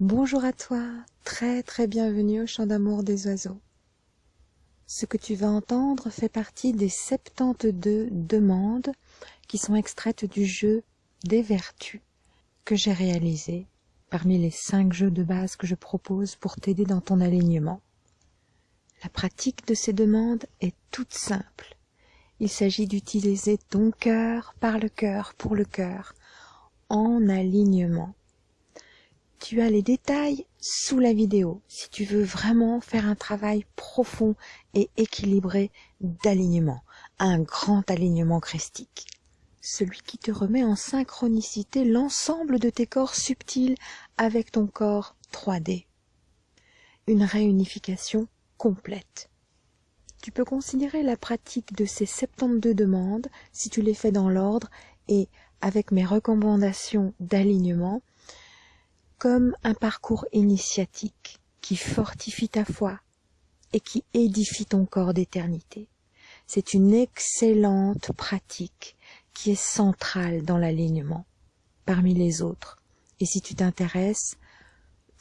Bonjour à toi, très très bienvenue au chant d'amour des oiseaux. Ce que tu vas entendre fait partie des 72 demandes qui sont extraites du jeu des vertus que j'ai réalisé parmi les 5 jeux de base que je propose pour t'aider dans ton alignement. La pratique de ces demandes est toute simple. Il s'agit d'utiliser ton cœur par le cœur pour le cœur en alignement tu as les détails sous la vidéo si tu veux vraiment faire un travail profond et équilibré d'alignement, un grand alignement christique. Celui qui te remet en synchronicité l'ensemble de tes corps subtils avec ton corps 3D. Une réunification complète. Tu peux considérer la pratique de ces 72 demandes, si tu les fais dans l'ordre et avec mes recommandations d'alignement, comme un parcours initiatique qui fortifie ta foi et qui édifie ton corps d'éternité. C'est une excellente pratique qui est centrale dans l'alignement parmi les autres. Et si tu t'intéresses,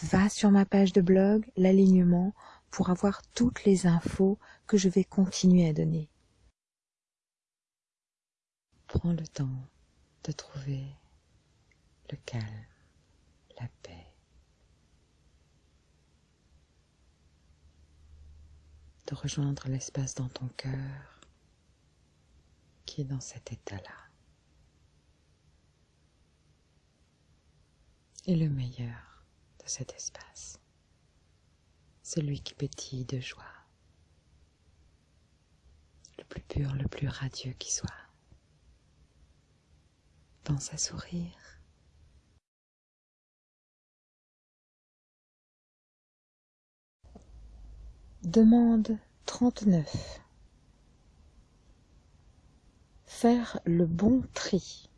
va sur ma page de blog, l'alignement, pour avoir toutes les infos que je vais continuer à donner. Prends le temps de trouver le calme la paix. De rejoindre l'espace dans ton cœur qui est dans cet état-là. Et le meilleur de cet espace, celui qui pétille de joie, le plus pur, le plus radieux qui soit. Pense à sourire Demande 39. Faire le bon tri.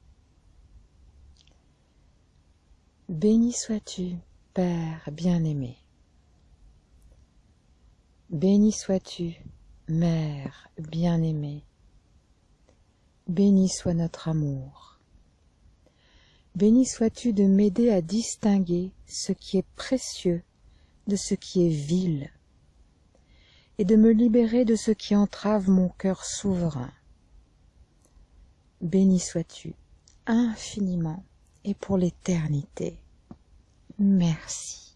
Béni sois-tu, Père bien-aimé. Béni sois-tu, Mère bien-aimée. Béni soit notre amour. Béni sois-tu de m'aider à distinguer ce qui est précieux de ce qui est vil et de me libérer de ce qui entrave mon cœur souverain. Béni sois-tu infiniment et pour l'éternité. Merci.